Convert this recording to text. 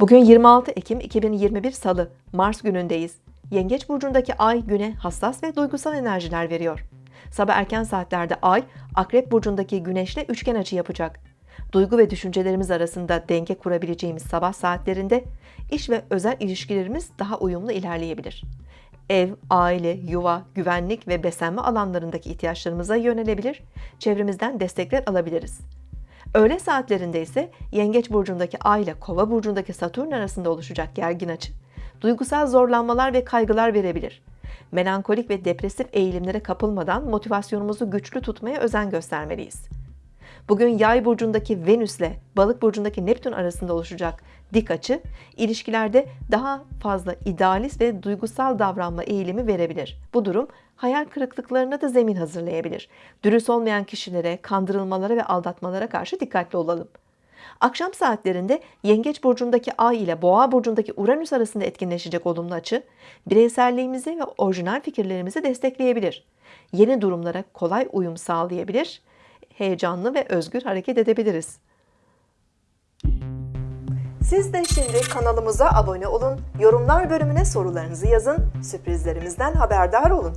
Bugün 26 Ekim 2021 Salı, Mars günündeyiz. Yengeç burcundaki ay güne hassas ve duygusal enerjiler veriyor. Sabah erken saatlerde ay, Akrep burcundaki güneşle üçgen açı yapacak. Duygu ve düşüncelerimiz arasında denge kurabileceğimiz sabah saatlerinde iş ve özel ilişkilerimiz daha uyumlu ilerleyebilir. Ev, aile, yuva, güvenlik ve beslenme alanlarındaki ihtiyaçlarımıza yönelebilir, çevremizden destekler alabiliriz. Öğle saatlerinde ise Yengeç burcundaki Ay ile Kova burcundaki Satürn arasında oluşacak gergin açı, duygusal zorlanmalar ve kaygılar verebilir. Melankolik ve depresif eğilimlere kapılmadan motivasyonumuzu güçlü tutmaya özen göstermeliyiz. Bugün Yay burcundaki Venüs ile Balık burcundaki Neptün arasında oluşacak dik açı, ilişkilerde daha fazla idealist ve duygusal davranma eğilimi verebilir. Bu durum hayal kırıklıklarına da zemin hazırlayabilir. Dürüst olmayan kişilere, kandırılmalara ve aldatmalara karşı dikkatli olalım. Akşam saatlerinde Yengeç burcundaki Ay ile Boğa burcundaki Uranüs arasında etkinleşecek olumlu açı, bireyselliğimizi ve orijinal fikirlerimizi destekleyebilir. Yeni durumlara kolay uyum sağlayabilir, heyecanlı ve özgür hareket edebiliriz. Siz de şimdi kanalımıza abone olun, yorumlar bölümüne sorularınızı yazın, sürprizlerimizden haberdar olun.